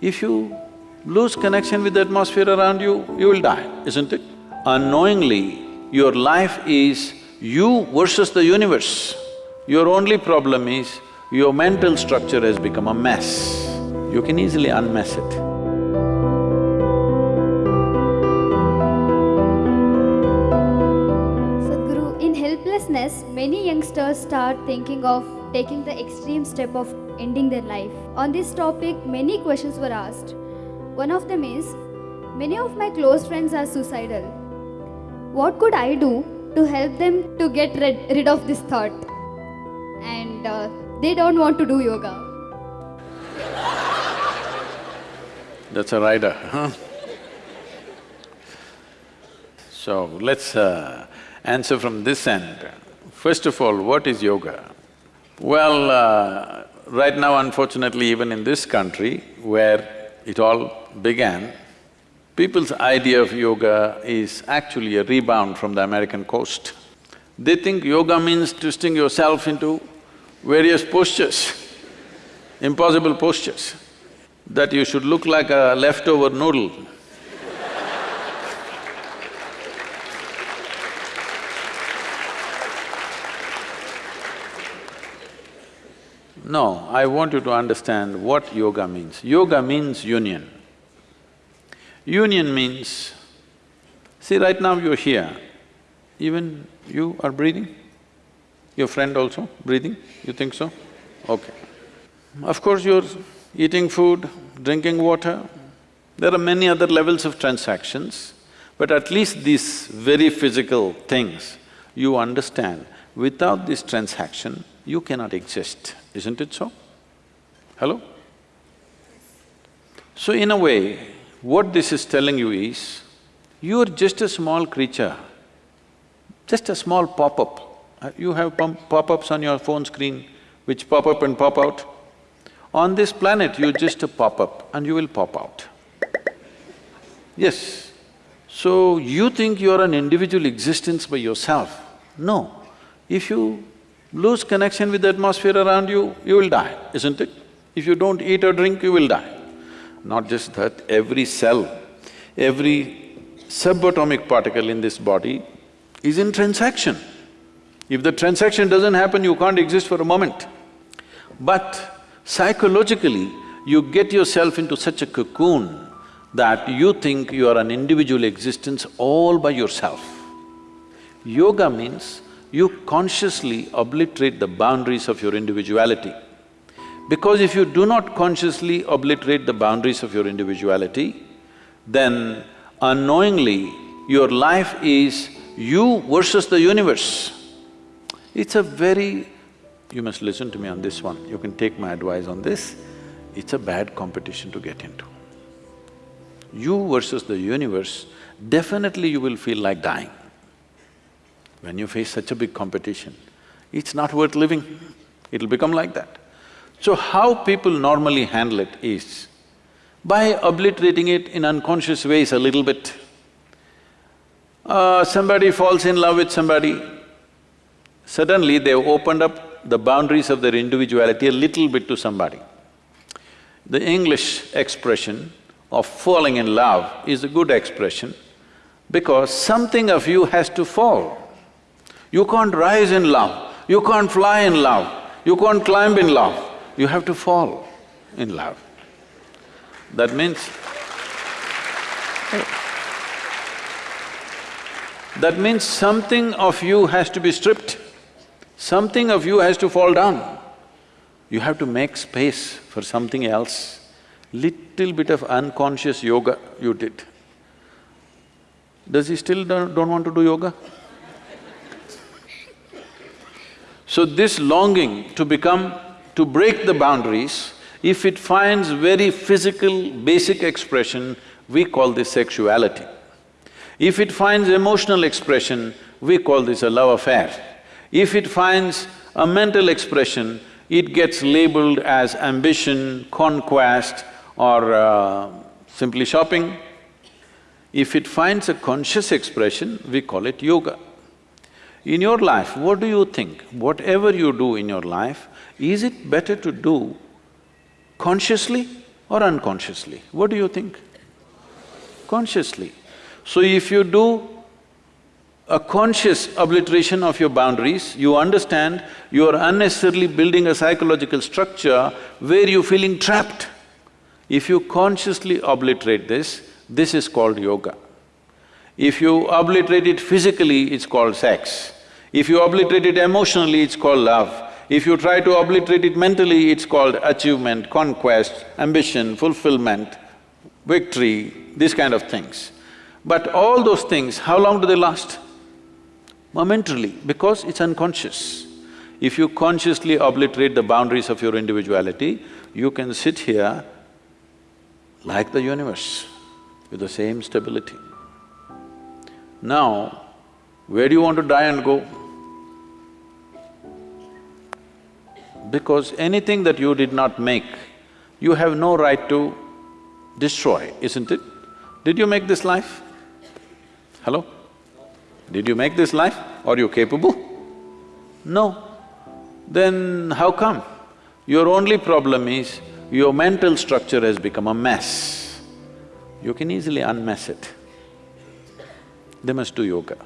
If you lose connection with the atmosphere around you, you will die, isn't it? Unknowingly, your life is you versus the universe. Your only problem is your mental structure has become a mess. You can easily unmess it. Start thinking of taking the extreme step of ending their life. On this topic, many questions were asked. One of them is, many of my close friends are suicidal. What could I do to help them to get rid, rid of this thought? And uh, they don't want to do yoga. That's a rider, huh? So, let's uh, answer from this end. First of all, what is yoga? Well, uh, right now unfortunately even in this country where it all began, people's idea of yoga is actually a rebound from the American coast. They think yoga means twisting yourself into various postures, impossible postures, that you should look like a leftover noodle. No, I want you to understand what yoga means. Yoga means union. Union means, see right now you're here, even you are breathing? Your friend also breathing? You think so? Okay. Of course you're eating food, drinking water, there are many other levels of transactions, but at least these very physical things, you understand, without this transaction, you cannot exist, isn't it so? Hello? So in a way, what this is telling you is, you're just a small creature, just a small pop-up. Uh, You have pop-ups on your phone screen which pop up and pop out. On this planet, you're just a pop-up and you will pop out. Yes. So, you think you're an individual existence by yourself. No. If you lose connection with the atmosphere around you, you will die, isn't it? If you don't eat or drink, you will die. Not just that, every cell, every subatomic particle in this body is in transaction. If the transaction doesn't happen, you can't exist for a moment. But psychologically, you get yourself into such a cocoon that you think you are an individual existence all by yourself. Yoga means you consciously obliterate the boundaries of your individuality. Because if you do not consciously obliterate the boundaries of your individuality, then unknowingly your life is you versus the universe. It's a very… you must listen to me on this one, you can take my advice on this, it's a bad competition to get into. You versus the universe, definitely you will feel like dying. When you face such a big competition, it's not worth living, it'll become like that. So how people normally handle it is, by obliterating it in unconscious ways a little bit. Uh, somebody falls in love with somebody, suddenly they've opened up the boundaries of their individuality a little bit to somebody. The English expression of falling in love is a good expression because something of you has to fall. You can't rise in love, you can't fly in love, you can't climb in love, you have to fall in love. That means that means something of you has to be stripped, something of you has to fall down. You have to make space for something else. Little bit of unconscious yoga you did. Does he still don't, want to do yoga? So this longing to become, to break the boundaries, if it finds very physical, basic expression, we call this sexuality. If it finds emotional expression, we call this a love affair. If it finds a mental expression, it gets labeled as ambition, conquest or uh, simply shopping. If it finds a conscious expression, we call it yoga. In your life, what do you think? Whatever you do in your life, is it better to do consciously or unconsciously? What do you think? Consciously. So if you do a conscious obliteration of your boundaries, you understand you are unnecessarily building a psychological structure where you're feeling trapped. If you consciously obliterate this, this is called yoga. If you obliterate it physically, it's called sex. If you obliterate it emotionally, it's called love. If you try to obliterate it mentally, it's called achievement, conquest, ambition, fulfillment, victory, these kind of things. But all those things, how long do they last? Momentarily, because it's unconscious. If you consciously obliterate the boundaries of your individuality, you can sit here like the universe with the same stability. Now, where do you want to die and go? Because anything that you did not make, you have no right to destroy, isn't it? Did you make this life? Hello? Did you make this life? Are you capable? No. Then how come? Your only problem is your mental structure has become a mess. You can easily unmess it. They must do yoga.